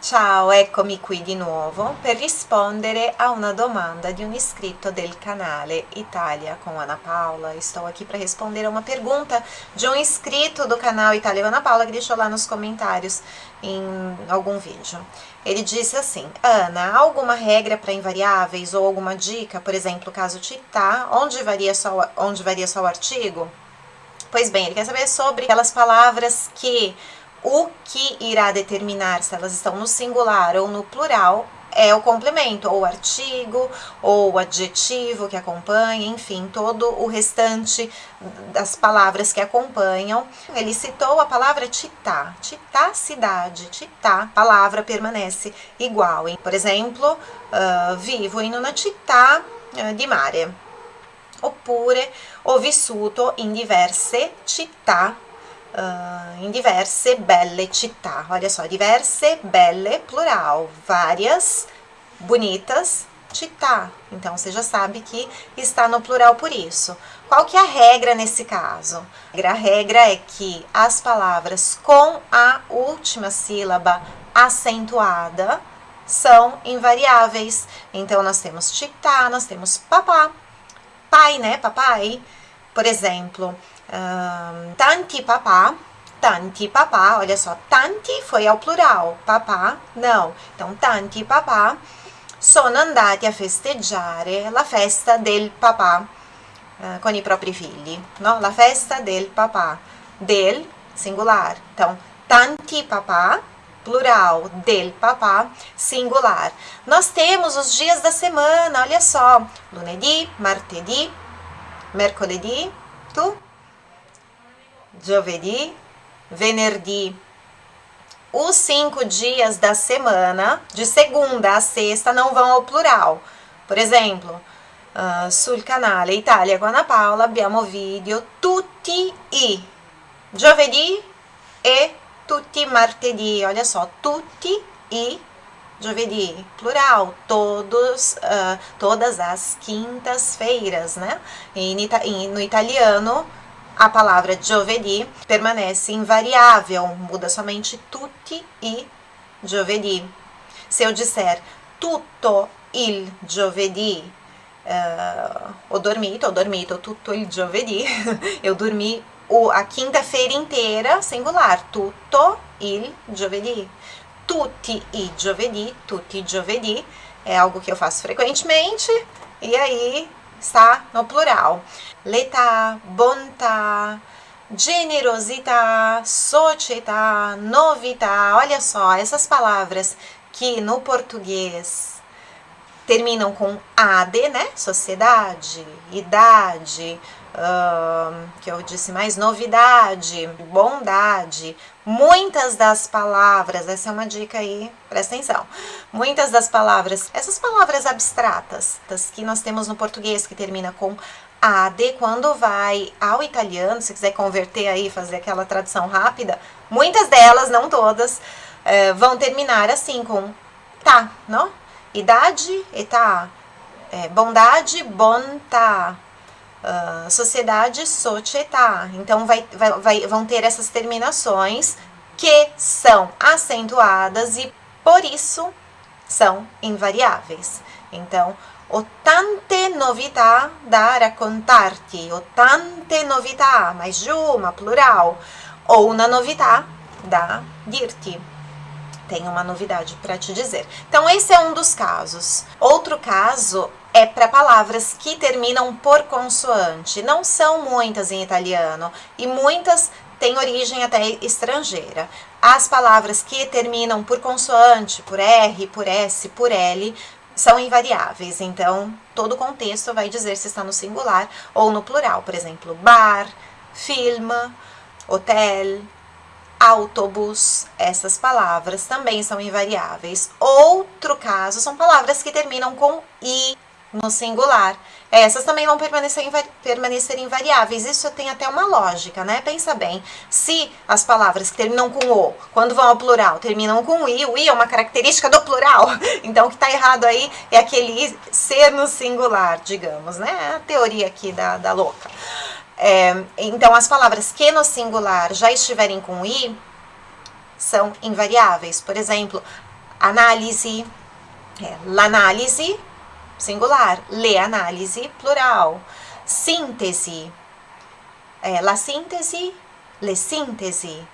Ciao, eccomi qui di nuovo per rispondere a una domanda di un iscrito del canale Italia com Ana Paula. Estou aqui para responder a uma pergunta de um inscrito do canal Itália com Ana Paula que deixou lá nos comentários em algum vídeo. Ele disse assim, Ana, alguma regra para invariáveis ou alguma dica, por exemplo, caso titá, onde varia só, onde varia só o artigo? Pois bem, ele quer saber sobre aquelas palavras que o que irá determinar se elas estão no singular ou no plural é o complemento, ou artigo, ou adjetivo que acompanha, enfim, todo o restante das palavras que acompanham. Ele citou a palavra titá, titá cidade, titá, palavra permanece igual. Por exemplo, uh, vivo in una città di mare. Oppure ho vissuto in diverse città uh, em diverse belle città. Olha só, diverse, belle, plural, várias, bonitas, città. Então, você já sabe que está no plural por isso. Qual que é a regra nesse caso? A regra é que as palavras com a última sílaba acentuada são invariáveis. Então, nós temos città, nós temos papá, pai, né, papai. Por exemplo, um, tanti papà, tanti papà, olha só, tanti foi ao plural, papà não. Então, tanti papà sono andati a festeggiare la festa del papà uh, con i propri figli, no? La festa del papà, del singular. Então, tanti papà, plural, del papà, singular. Nós temos os dias da semana, olha só, lunedì, martedì, mercoledì, tu giovedì, venerdì. Os cinco dias da semana, de segunda a sexta, não vão ao plural. Por exemplo, uh, sul canale Italia com Ana Paula abbiamo video tutti i giovedì e tutti martedì. Olha só, tutti i giovedì, plural, todos, uh, todas as quintas-feiras, né? E no italiano a palavra giovedì permanece invariável, muda somente tutti e giovedì. Se eu disser tutto il giovedì, uh, ho dormito, dormito tutto il giovedì, eu dormi o, a quinta-feira inteira, singular, tutto il giovedì. Tutti i giovedì, tutti i giovedì, é algo que eu faço frequentemente, e aí está no plural. Letà, bontà, generosità, società, novità. Olha só, essas palavras que no português terminam com AD, né? Sociedade, idade, uh, que eu disse mais, novidade, bondade. Muitas das palavras, essa é uma dica aí, presta atenção. Muitas das palavras, essas palavras abstratas que nós temos no português que termina com AD, quando vai ao italiano, se quiser converter aí, fazer aquela tradução rápida, muitas delas, não todas, uh, vão terminar assim com tá, não? Idade, età, é, bondade, bontà, uh, sociedade, società. Então, vai, vai, vai, vão ter essas terminações que são acentuadas e, por isso, são invariáveis. Então, ho tante novità da raccontarti, ho tante novità, mais de uma, plural, ou uma novità da dirti tenho uma novidade para te dizer. Então, esse é um dos casos. Outro caso é para palavras que terminam por consoante. Não são muitas em italiano e muitas têm origem até estrangeira. As palavras que terminam por consoante, por R, por S, por L, são invariáveis. Então, todo contexto vai dizer se está no singular ou no plural. Por exemplo, bar, film, hotel, autobus, essas palavras também são invariáveis. Outro caso são palavras que terminam com i no singular. Essas também vão permanecer, invari permanecer invariáveis. Isso tem até uma lógica, né? Pensa bem. Se as palavras que terminam com o, quando vão ao plural, terminam com i, o i é uma característica do plural. Então, o que está errado aí é aquele ser no singular, digamos, né? É a teoria aqui da, da louca. É, então, as palavras que no singular já estiverem com i são invariáveis. Por exemplo, Análise, é, l'análise, singular. Le analisi, plural. Síntese, é, la síntese, le síntesi.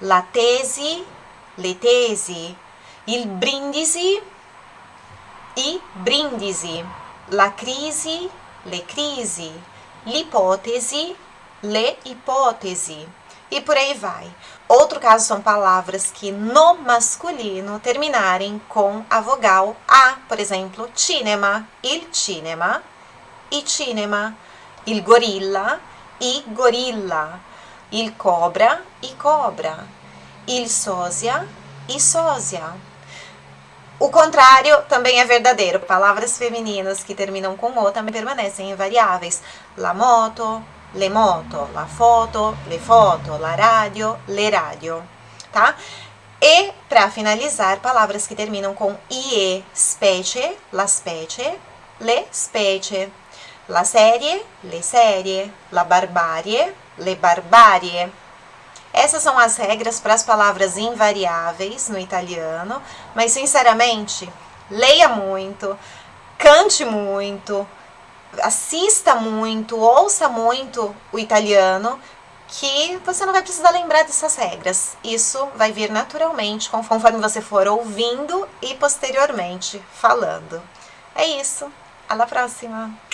La tesi, le tesi. Il brindisi, i brindisi. La crisi, le crisi. L'ipótese, le ipótesi. E por aí vai. Outro caso são palavras que no masculino terminarem com a vogal A. Por exemplo, cinema, il cinema, i cinema, il gorilla, i gorilla, il cobra, i cobra, il sósia, i sósia. O contrário também é verdadeiro. Palavras femininas que terminam com O também permanecem invariáveis. La moto, le moto, la foto, le foto, la radio, le radio, tá? E, para finalizar, palavras que terminam com IE, specie, la specie, le specie, la serie, le serie, la barbarie, le barbarie. Essas são as regras para as palavras invariáveis no italiano, mas sinceramente, leia muito, cante muito, assista muito, ouça muito o italiano, que você não vai precisar lembrar dessas regras. Isso vai vir naturalmente conforme você for ouvindo e posteriormente falando. É isso. Até a próxima!